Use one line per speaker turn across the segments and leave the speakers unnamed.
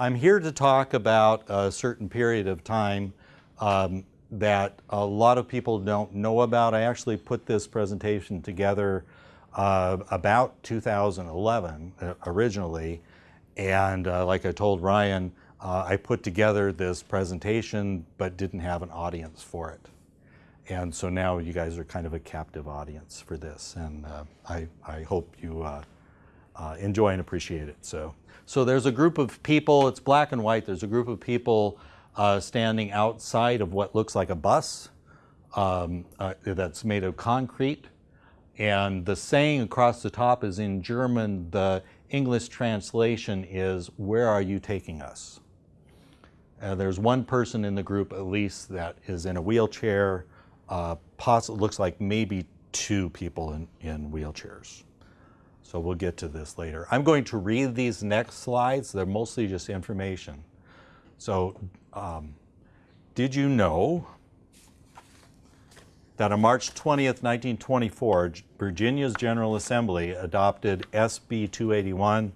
I'm here to talk about a certain period of time um, that a lot of people don't know about. I actually put this presentation together uh, about 2011 uh, originally. And uh, like I told Ryan, uh, I put together this presentation but didn't have an audience for it. And so now you guys are kind of a captive audience for this. And uh, I, I hope you uh, enjoy and appreciate it. So, so there's a group of people, it's black and white, there's a group of people standing outside of what looks like a bus um, that's made of concrete. And the saying across the top is in German, the English translation is, where are you taking us? Uh, there's one person in the group at least that is in a wheelchair, uh, looks like maybe two people in, in wheelchairs. So we'll get to this later. I'm going to read these next slides. They're mostly just information. So um, did you know that on March 20th, 1924, Virginia's General Assembly adopted SB 281,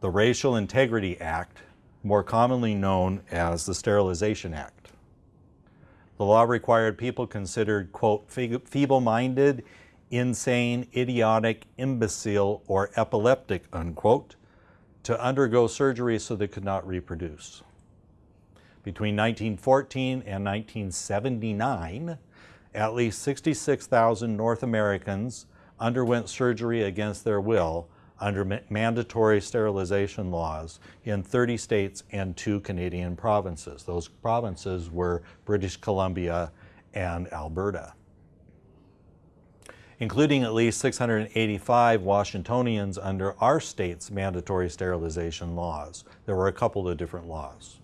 the Racial Integrity Act, more commonly known as the Sterilization Act. The law required people considered, quote, feeble-minded, insane, idiotic, imbecile, or epileptic, unquote, to undergo surgery so they could not reproduce. Between 1914 and 1979, at least 66,000 North Americans underwent surgery against their will under ma mandatory sterilization laws in 30 states and two Canadian provinces. Those provinces were British Columbia and Alberta. Including at least 685 Washingtonians under our state's mandatory sterilization laws. There were a couple of different laws.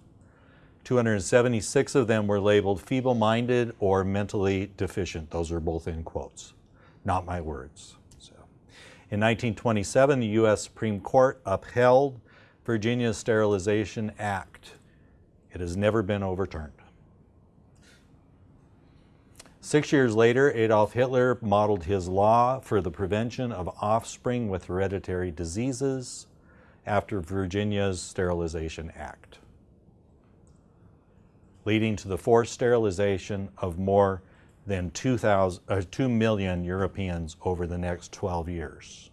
276 of them were labeled feeble-minded or mentally deficient. Those are both in quotes, not my words. So, in 1927, the U.S. Supreme Court upheld Virginia's Sterilization Act. It has never been overturned. Six years later, Adolf Hitler modeled his law for the prevention of offspring with hereditary diseases after Virginia's Sterilization Act leading to the forced sterilization of more than 2, 000, uh, 2 million Europeans over the next 12 years.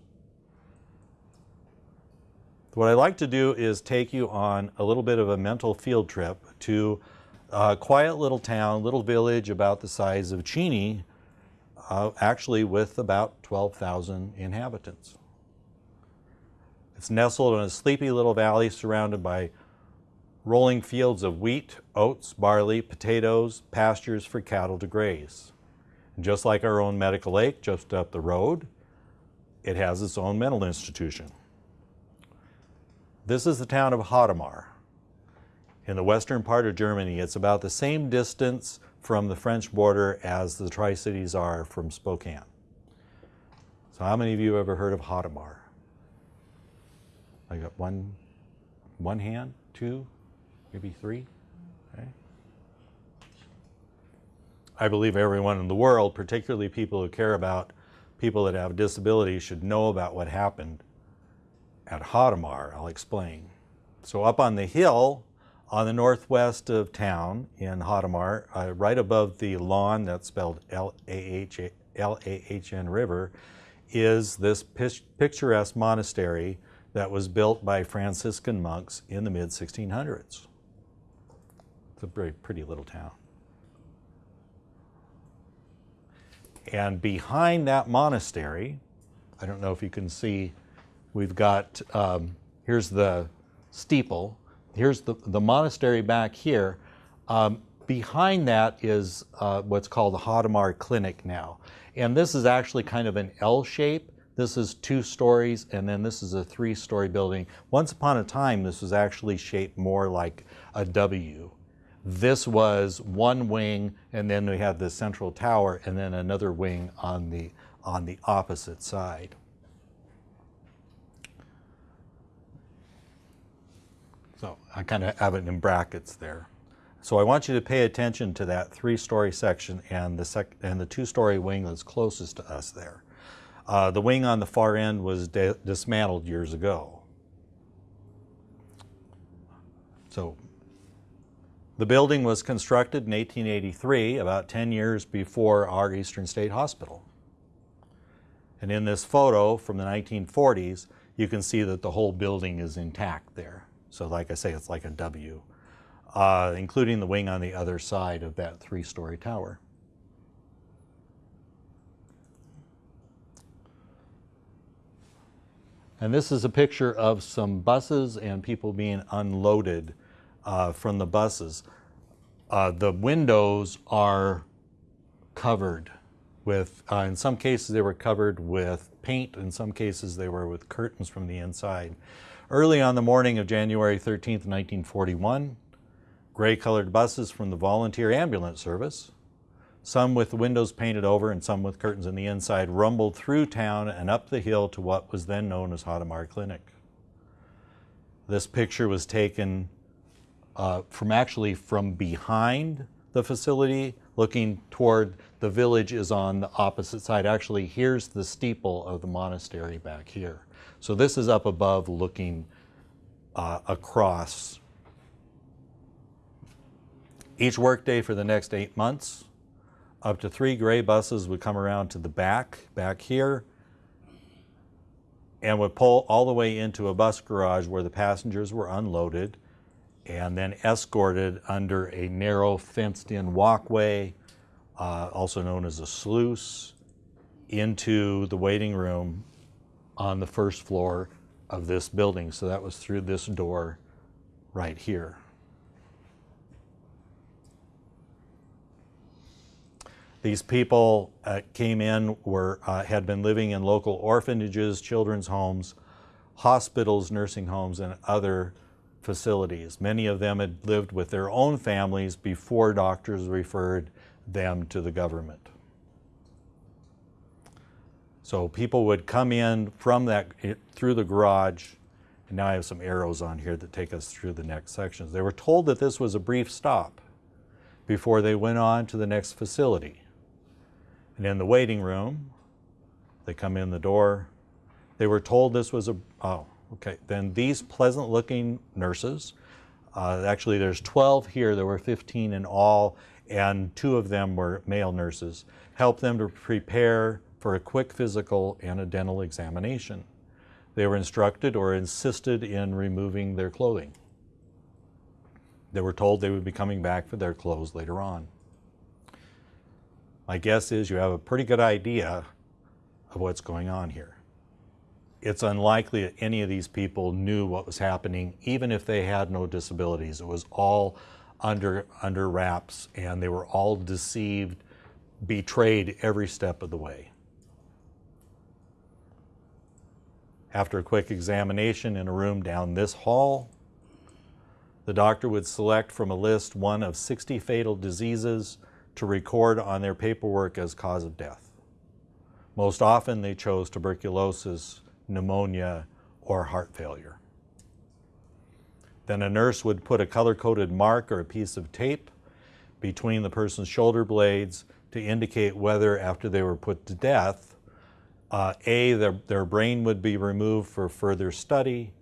What I'd like to do is take you on a little bit of a mental field trip to a quiet little town, little village about the size of Cheney, uh, actually with about 12,000 inhabitants. It's nestled in a sleepy little valley surrounded by rolling fields of wheat, oats, barley, potatoes, pastures for cattle to graze. And just like our own Medical Lake just up the road, it has its own mental institution. This is the town of Hadamar. In the western part of Germany, it's about the same distance from the French border as the Tri-Cities are from Spokane. So how many of you have ever heard of Hadamar? I got one, one hand, two, maybe three. Okay. I believe everyone in the world, particularly people who care about people that have disabilities, should know about what happened at Hadamar. I'll explain. So up on the hill on the northwest of town in Hadamar, uh, right above the Lahn that's spelled L-A-H-N River, is this picturesque monastery that was built by Franciscan monks in the mid-1600s. It's a very pretty little town. And behind that monastery, I don't know if you can see, we've got, um, here's the steeple, here's the, the monastery back here. Um, behind that is uh, what's called the Hadamar Clinic now. And this is actually kind of an L shape. This is two stories, and then this is a three-story building. Once upon a time, this was actually shaped more like a W. This was one wing, and then we had the central tower, and then another wing on the, on the opposite side. So I kind of have it in brackets there. So I want you to pay attention to that three-story section and the, sec and the two-story wing that's closest to us there. Uh, the wing on the far end was dismantled years ago. So the building was constructed in 1883, about 10 years before our Eastern State Hospital. And in this photo from the 1940s, you can see that the whole building is intact there. So like I say, it's like a W, uh, including the wing on the other side of that three-story tower. And this is a picture of some buses and people being unloaded uh, from the buses. Uh, the windows are covered with, uh, in some cases they were covered with paint, in some cases they were with curtains from the inside. Early on the morning of January 13, 1941, gray colored buses from the Volunteer Ambulance Service, some with windows painted over and some with curtains on the inside, rumbled through town and up the hill to what was then known as Hadamar Clinic. This picture was taken uh, from actually from behind the facility, looking toward the village is on the opposite side. Actually, here's the steeple of the monastery back here. So this is up above looking uh, across. Each workday for the next eight months, up to three gray buses would come around to the back, back here, and would pull all the way into a bus garage where the passengers were unloaded and then escorted under a narrow fenced-in walkway, uh, also known as a sluice, into the waiting room on the first floor of this building. So that was through this door right here. These people uh, came in, were, uh, had been living in local orphanages, children's homes, hospitals, nursing homes, and other facilities. Many of them had lived with their own families before doctors referred them to the government. So people would come in from that, eh, through the garage, and now I have some arrows on here that take us through the next sections. They were told that this was a brief stop before they went on to the next facility. And in the waiting room, they come in the door. They were told this was a, oh, Okay, then these pleasant looking nurses, uh, actually there's 12 here, there were 15 in all, and two of them were male nurses, helped them to prepare for a quick physical and a dental examination. They were instructed or insisted in removing their clothing. They were told they would be coming back for their clothes later on. My guess is you have a pretty good idea of what's going on here it's unlikely that any of these people knew what was happening, even if they had no disabilities. It was all under, under wraps, and they were all deceived, betrayed every step of the way. After a quick examination in a room down this hall, the doctor would select from a list one of 60 fatal diseases to record on their paperwork as cause of death. Most often they chose tuberculosis, pneumonia, or heart failure. Then a nurse would put a color-coded mark or a piece of tape between the person's shoulder blades to indicate whether after they were put to death, uh, A, their, their brain would be removed for further study,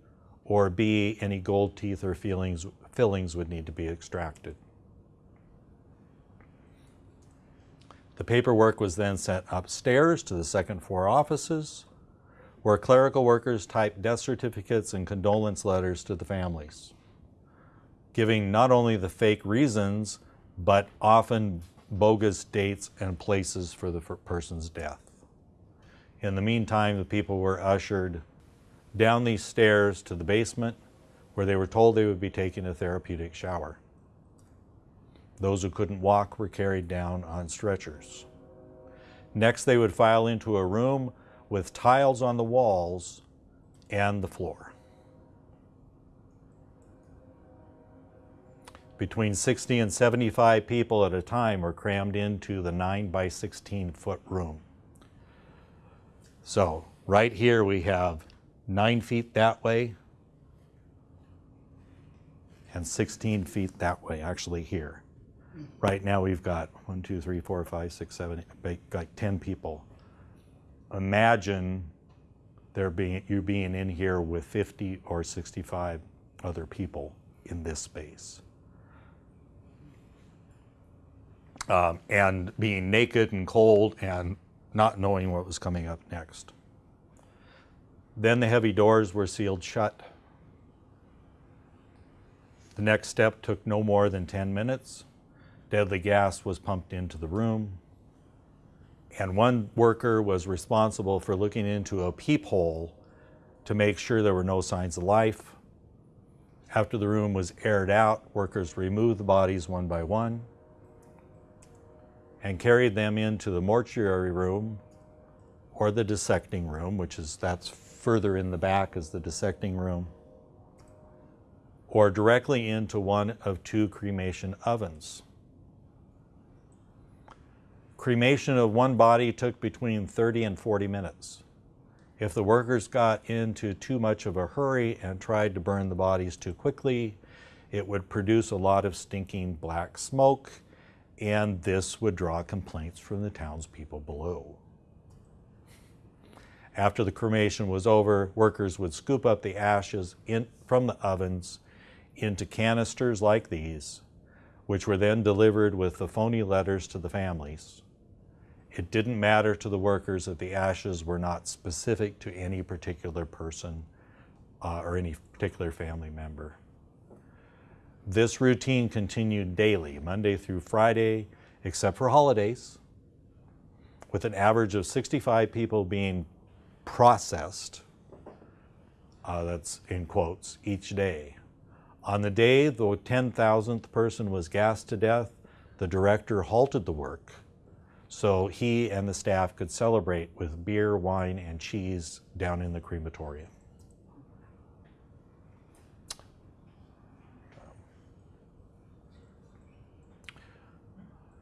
or B, any gold teeth or fillings, fillings would need to be extracted. The paperwork was then sent upstairs to the second floor offices where clerical workers typed death certificates and condolence letters to the families, giving not only the fake reasons, but often bogus dates and places for the person's death. In the meantime, the people were ushered down these stairs to the basement where they were told they would be taking a therapeutic shower. Those who couldn't walk were carried down on stretchers. Next, they would file into a room with tiles on the walls and the floor. Between 60 and 75 people at a time were crammed into the 9 by 16 foot room. So right here we have 9 feet that way and 16 feet that way, actually here. Mm. Right now we've got one, two, three, four, five, six, seven, like 10 people imagine there being you being in here with 50 or 65 other people in this space. Um, and being naked and cold and not knowing what was coming up next. Then the heavy doors were sealed shut. The next step took no more than 10 minutes. Deadly gas was pumped into the room. And one worker was responsible for looking into a peephole to make sure there were no signs of life. After the room was aired out, workers removed the bodies one by one and carried them into the mortuary room or the dissecting room, which is that's further in the back is the dissecting room, or directly into one of two cremation ovens. Cremation of one body took between 30 and 40 minutes. If the workers got into too much of a hurry and tried to burn the bodies too quickly, it would produce a lot of stinking black smoke, and this would draw complaints from the townspeople below. After the cremation was over, workers would scoop up the ashes in, from the ovens into canisters like these, which were then delivered with the phony letters to the families. It didn't matter to the workers that the ashes were not specific to any particular person uh, or any particular family member. This routine continued daily, Monday through Friday, except for holidays, with an average of 65 people being processed, uh, that's in quotes, each day. On the day the 10,000th person was gassed to death, the director halted the work so he and the staff could celebrate with beer, wine, and cheese down in the crematorium.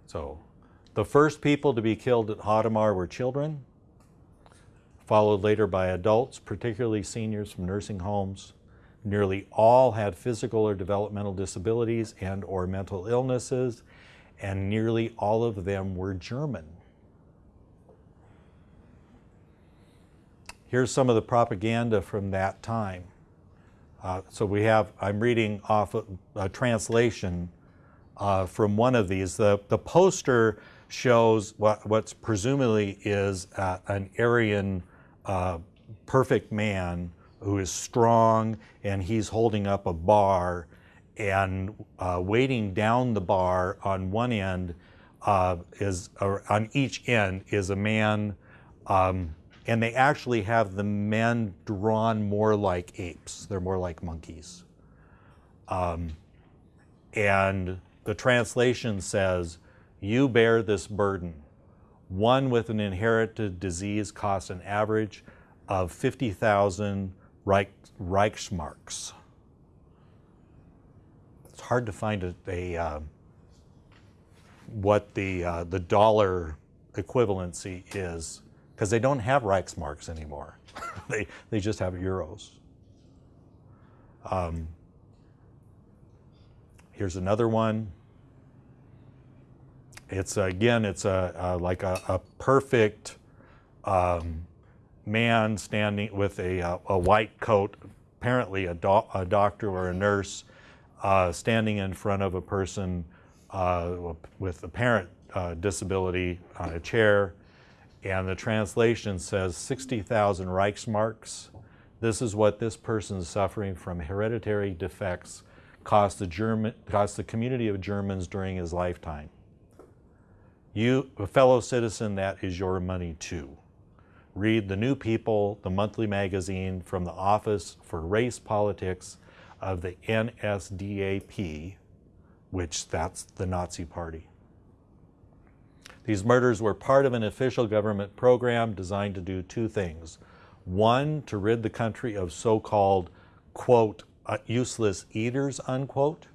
So, the first people to be killed at Hadamar were children, followed later by adults, particularly seniors from nursing homes. Nearly all had physical or developmental disabilities and or mental illnesses, and nearly all of them were German. Here's some of the propaganda from that time. Uh, so we have, I'm reading off a, a translation uh, from one of these. The, the poster shows what what's presumably is uh, an Aryan uh, perfect man who is strong and he's holding up a bar and uh, waiting down the bar on one end uh, is, on each end is a man, um, and they actually have the men drawn more like apes. They're more like monkeys. Um, and the translation says, you bear this burden. One with an inherited disease costs an average of 50,000 Reich, Reichsmarks it's hard to find a, a uh, what the uh, the dollar equivalency is because they don't have Reichsmarks anymore. they they just have euros. Um, here's another one. It's again, it's a, a like a, a perfect um, man standing with a, a, white coat, apparently a, do a doctor or a nurse, uh, standing in front of a person uh, with apparent uh, disability on a chair, and the translation says 60,000 Reichsmarks. This is what this person suffering from hereditary defects cost the, German, cost the community of Germans during his lifetime. You, a fellow citizen, that is your money too. Read The New People, the monthly magazine from the Office for Race Politics of the NSDAP, which that's the Nazi party. These murders were part of an official government program designed to do two things. One, to rid the country of so-called, quote, uh, useless eaters, unquote,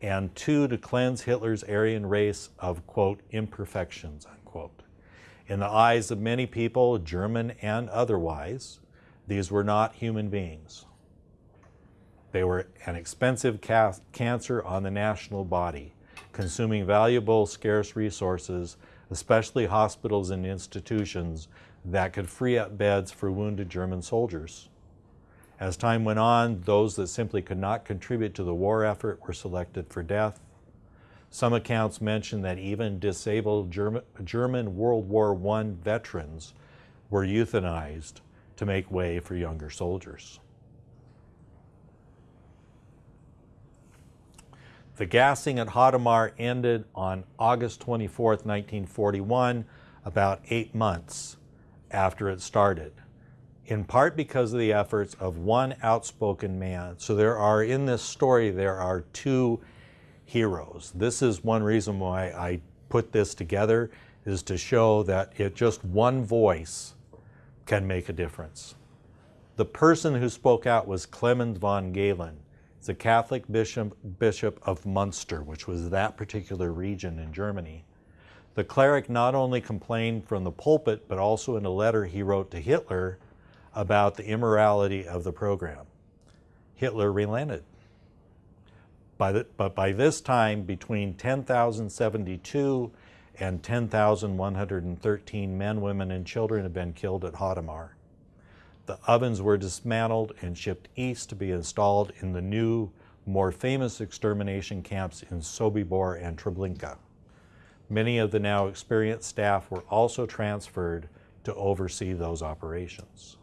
and two, to cleanse Hitler's Aryan race of, quote, imperfections, unquote. In the eyes of many people, German and otherwise, these were not human beings. They were an expensive cancer on the national body, consuming valuable, scarce resources, especially hospitals and institutions that could free up beds for wounded German soldiers. As time went on, those that simply could not contribute to the war effort were selected for death. Some accounts mention that even disabled German, German World War I veterans were euthanized to make way for younger soldiers. The gassing at Hadamar ended on August 24, 1941, about eight months after it started, in part because of the efforts of one outspoken man. So there are, in this story, there are two heroes. This is one reason why I put this together, is to show that it just one voice can make a difference. The person who spoke out was Clemens von Galen. A Catholic bishop, bishop of Munster, which was that particular region in Germany. The cleric not only complained from the pulpit, but also in a letter he wrote to Hitler about the immorality of the program. Hitler relented. By the, but by this time, between 10,072 and 10,113 men, women, and children had been killed at Hadamar. The ovens were dismantled and shipped east to be installed in the new, more famous extermination camps in Sobibor and Treblinka. Many of the now experienced staff were also transferred to oversee those operations.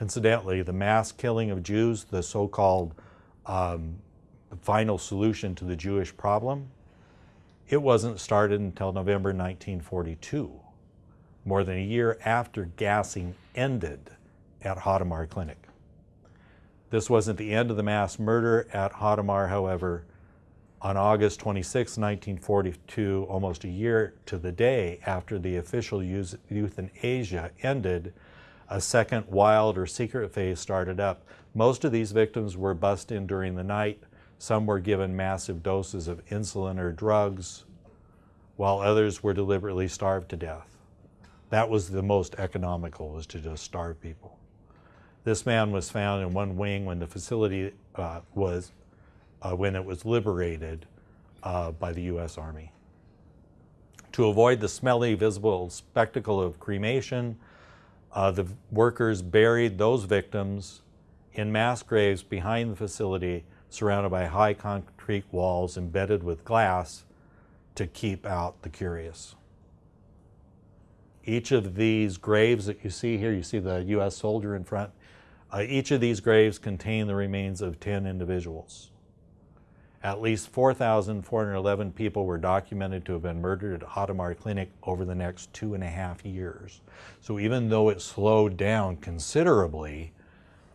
Incidentally, the mass killing of Jews, the so-called um, final solution to the Jewish problem, it wasn't started until November 1942 more than a year after gassing ended at Hadamar Clinic. This wasn't the end of the mass murder at Hadamar, however. On August 26, 1942, almost a year to the day after the official euthanasia ended, a second wild or secret phase started up. Most of these victims were bussed in during the night. Some were given massive doses of insulin or drugs, while others were deliberately starved to death. That was the most economical, was to just starve people. This man was found in one wing when the facility uh, was, uh, when it was liberated uh, by the U.S. Army. To avoid the smelly, visible spectacle of cremation, uh, the workers buried those victims in mass graves behind the facility, surrounded by high concrete walls embedded with glass to keep out the curious. Each of these graves that you see here, you see the U.S. soldier in front, uh, each of these graves contain the remains of 10 individuals. At least 4,411 people were documented to have been murdered at Hadamar Clinic over the next two and a half years. So even though it slowed down considerably,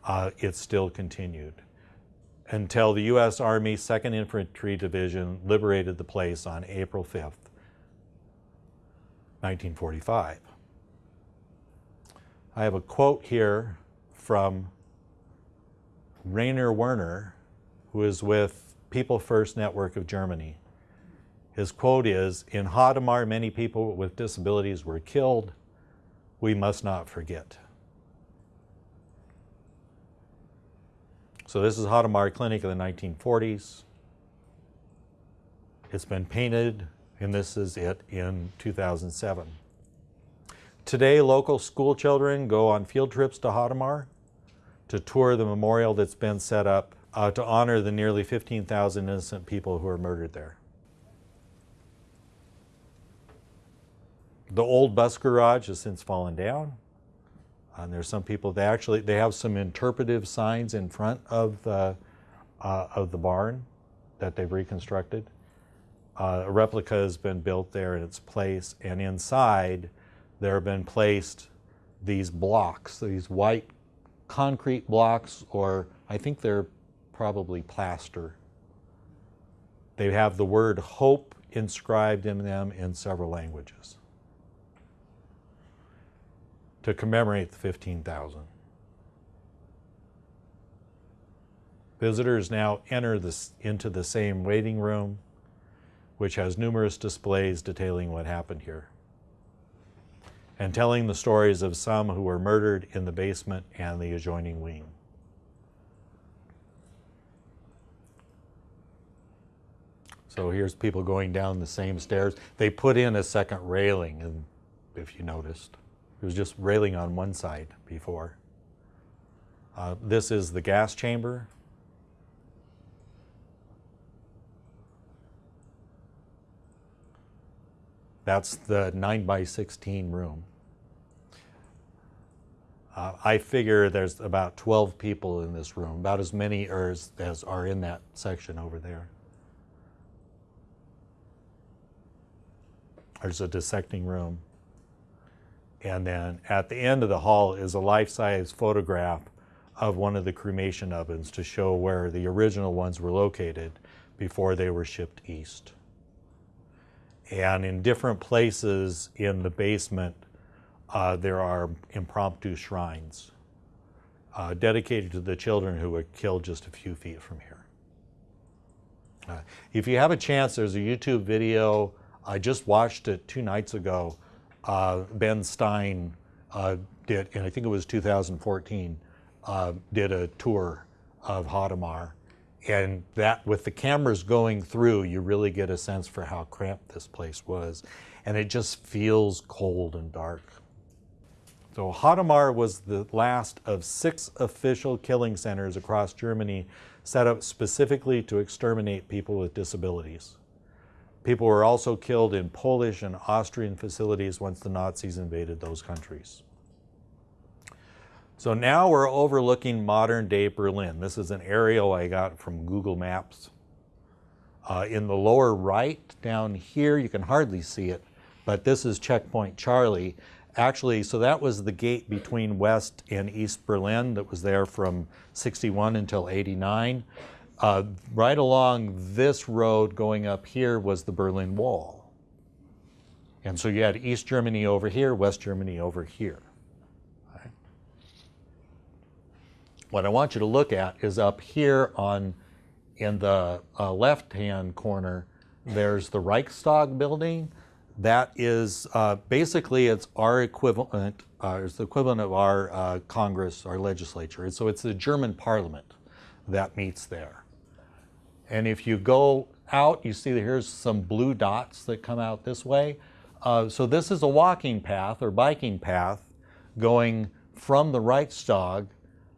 uh, it still continued until the U.S. Army 2nd Infantry Division liberated the place on April 5th, 1945. I have a quote here from Rainer Werner, who is with People First Network of Germany. His quote is, in Hadamar, many people with disabilities were killed. We must not forget. So this is Hadamar Clinic in the 1940s. It's been painted and this is it in 2007. Today, local school children go on field trips to Hadamar to tour the memorial that's been set up uh, to honor the nearly 15,000 innocent people who were murdered there. The old bus garage has since fallen down. And there's some people, they actually, they have some interpretive signs in front of the, uh, of the barn that they've reconstructed. Uh, a replica has been built there in its place, and inside there have been placed these blocks, these white concrete blocks, or I think they're probably plaster. They have the word hope inscribed in them in several languages to commemorate the 15,000. Visitors now enter this, into the same waiting room which has numerous displays detailing what happened here and telling the stories of some who were murdered in the basement and the adjoining wing. So here's people going down the same stairs. They put in a second railing, and if you noticed, it was just railing on one side before. Uh, this is the gas chamber. That's the 9 by 16 room. Uh, I figure there's about 12 people in this room, about as many as, as are in that section over there. There's a dissecting room. And then at the end of the hall is a life-size photograph of one of the cremation ovens to show where the original ones were located before they were shipped east. And in different places in the basement, uh, there are impromptu shrines uh, dedicated to the children who were killed just a few feet from here. Uh, if you have a chance, there's a YouTube video. I just watched it two nights ago. Uh, ben Stein uh, did, and I think it was 2014, uh, did a tour of Hadamar. And that, with the cameras going through, you really get a sense for how cramped this place was. And it just feels cold and dark. So Hadamar was the last of six official killing centers across Germany set up specifically to exterminate people with disabilities. People were also killed in Polish and Austrian facilities once the Nazis invaded those countries. So now we're overlooking modern day Berlin. This is an aerial I got from Google Maps. Uh, in the lower right down here, you can hardly see it, but this is Checkpoint Charlie actually, so that was the gate between West and East Berlin that was there from 61 until 89. Uh, right along this road going up here was the Berlin Wall. And so you had East Germany over here, West Germany over here. What I want you to look at is up here on in the uh, left-hand corner, there's the Reichstag building. That is uh, basically it's our equivalent, uh, it's the equivalent of our uh, Congress, our legislature. And so it's the German parliament that meets there. And if you go out, you see that here's some blue dots that come out this way. Uh, so this is a walking path or biking path going from the Reichstag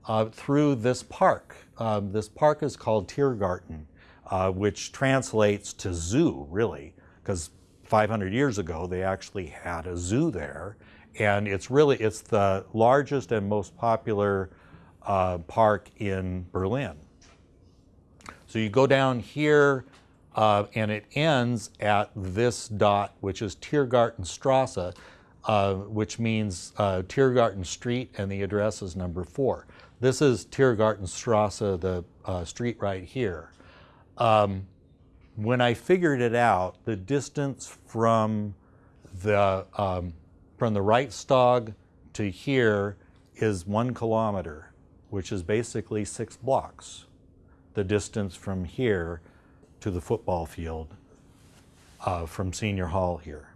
uh, through this park. Um, this park is called Tiergarten, uh, which translates to zoo, really, because 500 years ago, they actually had a zoo there. And it's really, it's the largest and most popular uh, park in Berlin. So you go down here uh, and it ends at this dot, which is Tiergartenstrasse, uh, which means uh, Tiergarten Street, and the address is number four. This is Tiergartenstrasse, the uh, street right here. Um, when I figured it out, the distance from the, um, from the Reichstag to here is one kilometer, which is basically six blocks. The distance from here to the football field uh, from Senior Hall here.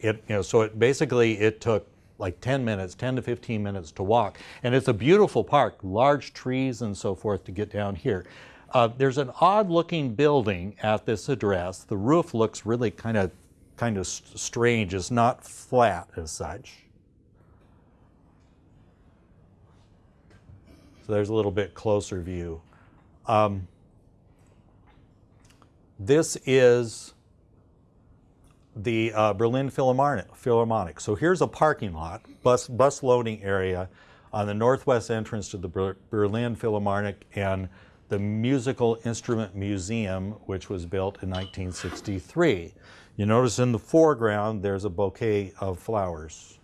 It, you know, so it basically, it took like 10 minutes, 10 to 15 minutes to walk. And it's a beautiful park, large trees and so forth to get down here. Uh, there's an odd looking building at this address. The roof looks really kind of kind of strange. It's not flat as such. So there's a little bit closer view. Um, this is the uh, Berlin Philharmonic. So here's a parking lot, bus, bus loading area on the northwest entrance to the Ber Berlin Philharmonic and the Musical Instrument Museum, which was built in 1963. You notice in the foreground, there's a bouquet of flowers.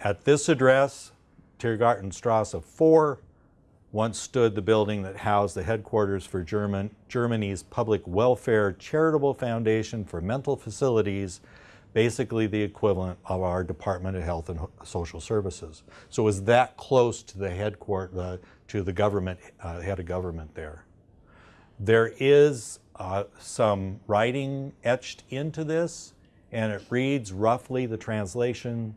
At this address, Tiergartenstrasse 4, once stood the building that housed the headquarters for German, Germany's Public Welfare Charitable Foundation for Mental Facilities, basically the equivalent of our Department of Health and Social Services. So it was that close to the headquarters, uh, to the government, uh, head of government there. There is uh, some writing etched into this, and it reads roughly, the translation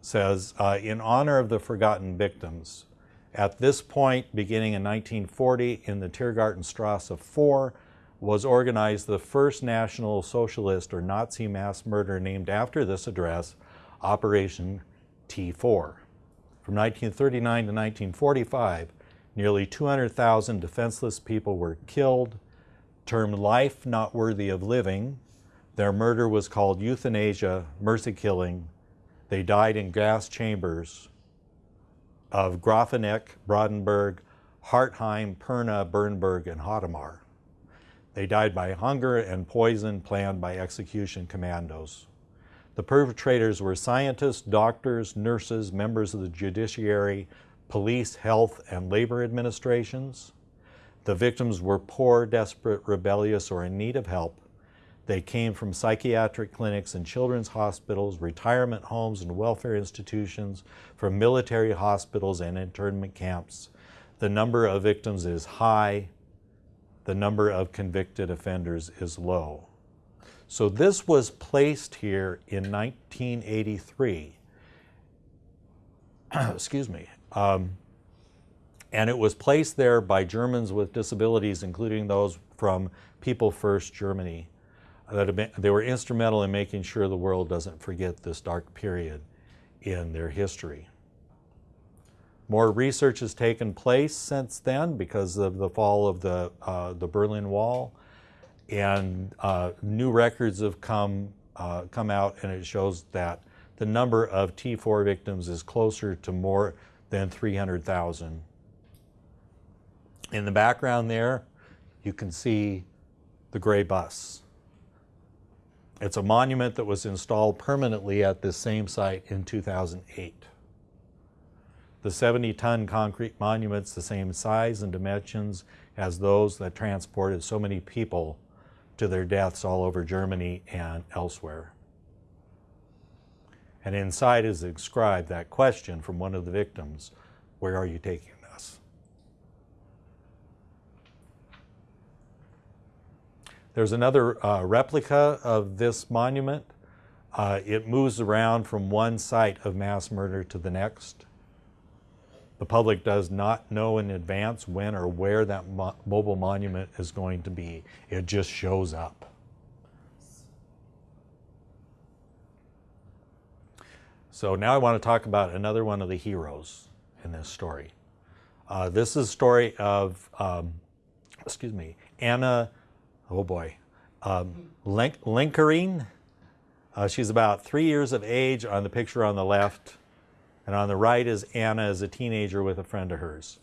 says, uh, in honor of the forgotten victims, at this point, beginning in 1940, in the Tiergartenstrasse 4, was organized the first National Socialist or Nazi mass murder named after this address Operation T4. From 1939 to 1945, nearly 200,000 defenseless people were killed, termed life not worthy of living. Their murder was called euthanasia, mercy killing. They died in gas chambers of Grafeneck, Brandenburg, Hartheim, Pirna, Bernburg, and Hadamar. They died by hunger and poison planned by execution commandos. The perpetrators were scientists, doctors, nurses, members of the judiciary, police, health, and labor administrations. The victims were poor, desperate, rebellious, or in need of help. They came from psychiatric clinics and children's hospitals, retirement homes and welfare institutions, from military hospitals and internment camps. The number of victims is high. The number of convicted offenders is low. So this was placed here in 1983. Excuse me. Um, and it was placed there by Germans with disabilities, including those from People First Germany. That they were instrumental in making sure the world doesn't forget this dark period in their history. More research has taken place since then because of the fall of the, uh, the Berlin Wall. And uh, new records have come, uh, come out and it shows that the number of T4 victims is closer to more than 300,000. In the background there, you can see the gray bus. It's a monument that was installed permanently at this same site in 2008. The 70-ton concrete monument's the same size and dimensions as those that transported so many people to their deaths all over Germany and elsewhere. And inside is inscribed that question from one of the victims, where are you taking us? There's another uh, replica of this monument. Uh, it moves around from one site of mass murder to the next. The public does not know in advance when or where that mo mobile monument is going to be. It just shows up. So now I want to talk about another one of the heroes in this story. Uh, this is a story of, um, excuse me, Anna, oh boy, um, Link. Uh, she's about three years of age on the picture on the left. And on the right is Anna as a teenager with a friend of hers.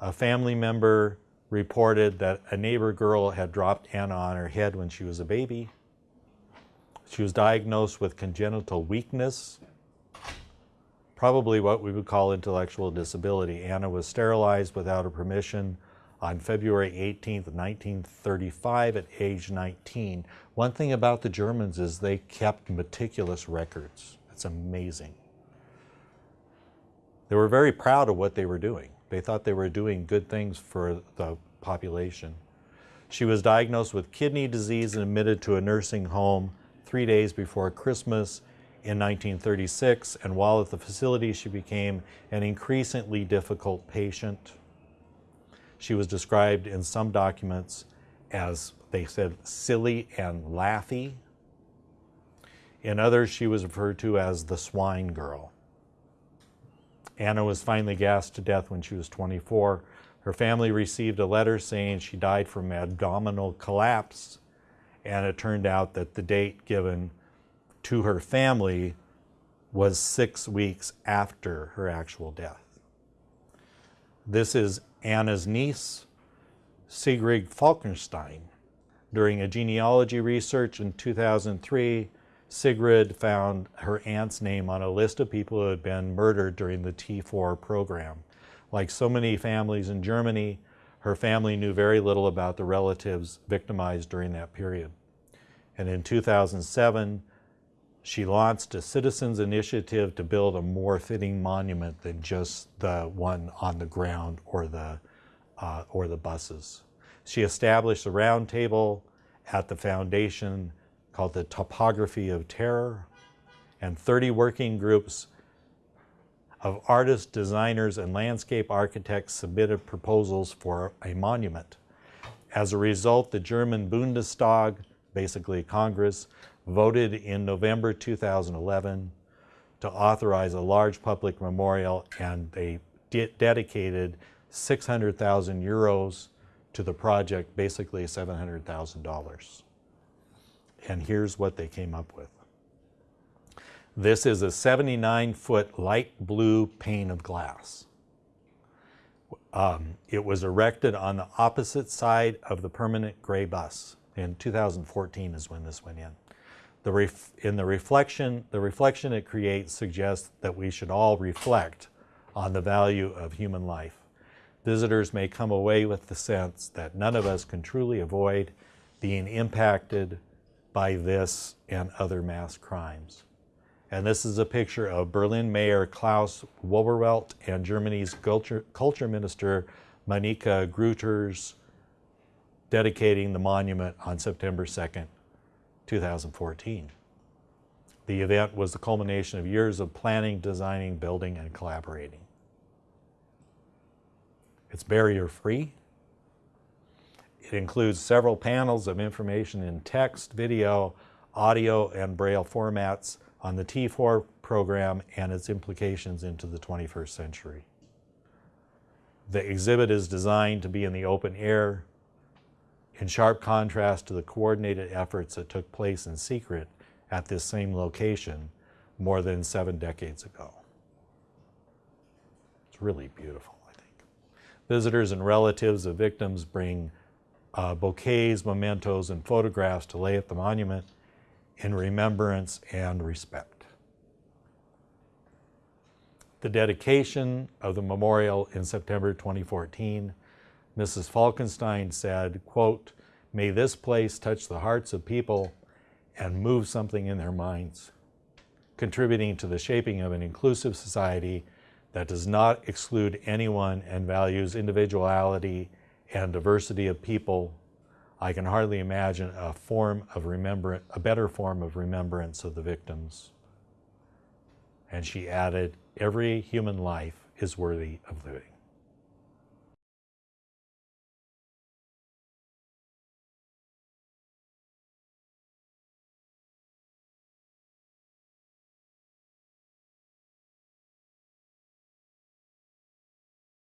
A family member reported that a neighbor girl had dropped Anna on her head when she was a baby. She was diagnosed with congenital weakness, probably what we would call intellectual disability. Anna was sterilized without her permission on February 18th, 1935 at age 19. One thing about the Germans is they kept meticulous records. It's amazing. They were very proud of what they were doing. They thought they were doing good things for the population. She was diagnosed with kidney disease and admitted to a nursing home three days before Christmas in 1936, and while at the facility, she became an increasingly difficult patient. She was described in some documents as, they said, silly and laughy. In others, she was referred to as the swine girl. Anna was finally gassed to death when she was 24. Her family received a letter saying she died from abdominal collapse, and it turned out that the date given to her family was six weeks after her actual death. This is Anna's niece, Sigrid Falkenstein. During a genealogy research in 2003, Sigrid found her aunt's name on a list of people who had been murdered during the T4 program. Like so many families in Germany, her family knew very little about the relatives victimized during that period. And in 2007, she launched a citizens initiative to build a more fitting monument than just the one on the ground or the, uh, or the buses. She established a roundtable at the foundation called the Topography of Terror, and 30 working groups of artists, designers, and landscape architects submitted proposals for a monument. As a result, the German Bundestag, basically Congress, voted in November 2011 to authorize a large public memorial and they de dedicated 600,000 euros to the project, basically $700,000. And here's what they came up with. This is a 79 foot light blue pane of glass. Um, it was erected on the opposite side of the permanent gray bus. In 2014 is when this went in. The in the reflection, the reflection it creates suggests that we should all reflect on the value of human life. Visitors may come away with the sense that none of us can truly avoid being impacted by this and other mass crimes. And this is a picture of Berlin Mayor Klaus Wowereit and Germany's culture, culture minister Monika Grütters dedicating the monument on September 2nd, 2014. The event was the culmination of years of planning, designing, building, and collaborating. It's barrier free. It includes several panels of information in text, video, audio, and braille formats on the T4 program and its implications into the 21st century. The exhibit is designed to be in the open air, in sharp contrast to the coordinated efforts that took place in secret at this same location more than seven decades ago. It's really beautiful, I think. Visitors and relatives of victims bring uh, bouquets, mementos, and photographs to lay at the monument in remembrance and respect. The dedication of the memorial in September 2014, Mrs. Falkenstein said, quote, may this place touch the hearts of people and move something in their minds, contributing to the shaping of an inclusive society that does not exclude anyone and values individuality and diversity of people I can hardly imagine a form of remembrance, a better form of remembrance of the victims. And she added, every human life is worthy of living.